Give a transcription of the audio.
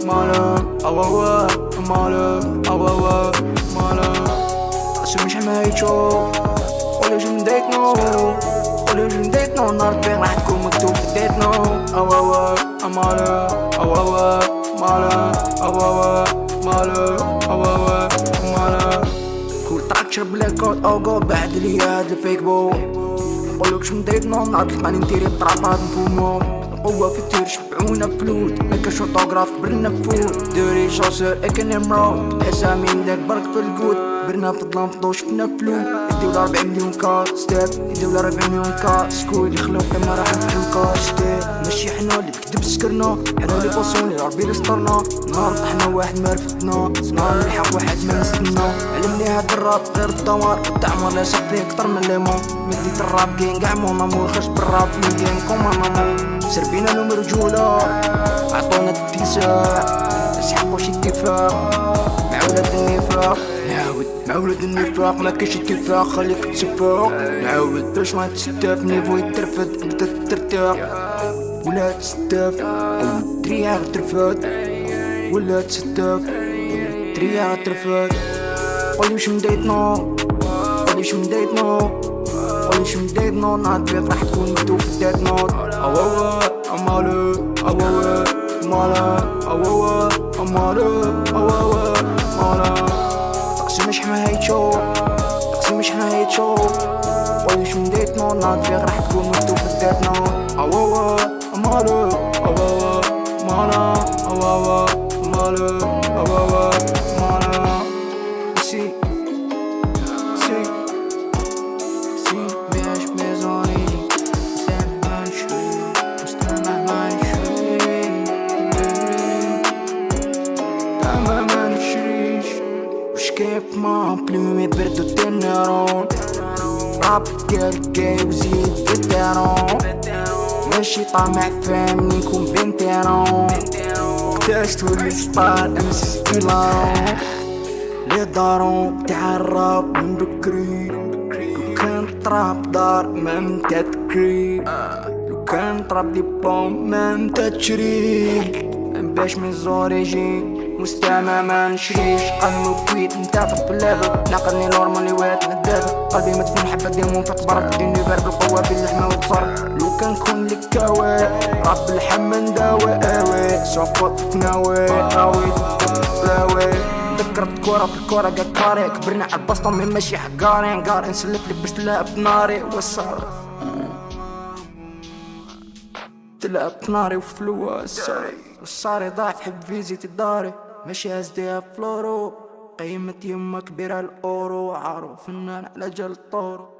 أو مالو أو أو مالو قسم مش حمايتو قولي واش من دايتنو قولي واش من دايتنو ناضي راح تكون مكتوب في أو أو مالو أو أو مالو أو أو مالو كل تراك شرب لاكوت أو جو بعد لي هاد الفيك بو نقولك شو مديتنا نعرف تلقاني نديري بطرابات نفومو القوة في التير شبعونا بفلوت مكا شوطوغراف كبرنا بفوت. دوري شاصر اكن مرود. اسامي مداك برك في الكود برنا في الظلام فضو شفنا فلوت الدولة 40 مليون كار ستيب. الدولة 40 مليون كار اللي خلوك ما راح نفلوكا ستيب. ماشي حنا اللي بكدب سكرنا. حنا اللي بوصوني ربي اللي سطرنا نهار طحنا واحد ما رفدنا نهار نلحق واحد ما نستنى علمني هاد الراب غير الدمار التعمر لا شق فيه كتر من ليمون مديت الراب كاين كاع مو مامور. خرج بالراب من جيم كوما مامور. سربينا لهم رجولة عطونا الاتساع اسحقوا شي اتفاق مع ولاد النفاق نعاود مع ولاد النفاق ما كاينش اتفاق خليك تسفاق نعاود باش ما تستاف. niveau يترفد بدا ترتاح. ولا تستاف. دريا ترفد. ولا تستاف. دريا ترفد. قولي واش مديتنا. قولي واش مديتنا. قولي واش مديتنا. نهار بيض راح تكون مكتوب في Death Note أو أو أمالو أو أو مالا أو أو أمالو. حمايتشو تقسيم مش حمايتشو قولي واش مديتنا؟ نهار بيض راح تكون مكتوب في ديت نوت أو أو أمالو أو أو مالا أو أو مالو أو أو كيف ما بلومي بردو التنيرون راب جاي وزيد فيتيرون ماشي طامع فهمني نكون بنتيرون وقتاش تولي سطار امس دولارون لي دارو تاع الراب من بكري كان طراب دار ما من تذكري لو كان طراب ديبلوم ما من تشري باش من زور يجي مستمع ما نشريش قلبي كويت نتافق بالليفل ناقلني نورمالي ويت ندافع قلبي مدفون حبة ديمون فتبرك ديني فير بالقوة باللحمة والفرق لو كان كون لك كاوي رب اللحم نداوي اوي سوفوت تناوي اوي لاوي ذكرت كورة في الكورة كاري كبرنا على البسطة من ماشي حقاري نقار نسلك لبست لها بناري وصار تلعب ناري وفلوس. الصاري ضاعف حب فيزيتي داري ماشي ازديها فلورو. قيمة يما كبيرة الأورو. عارف فنان على جال طورو.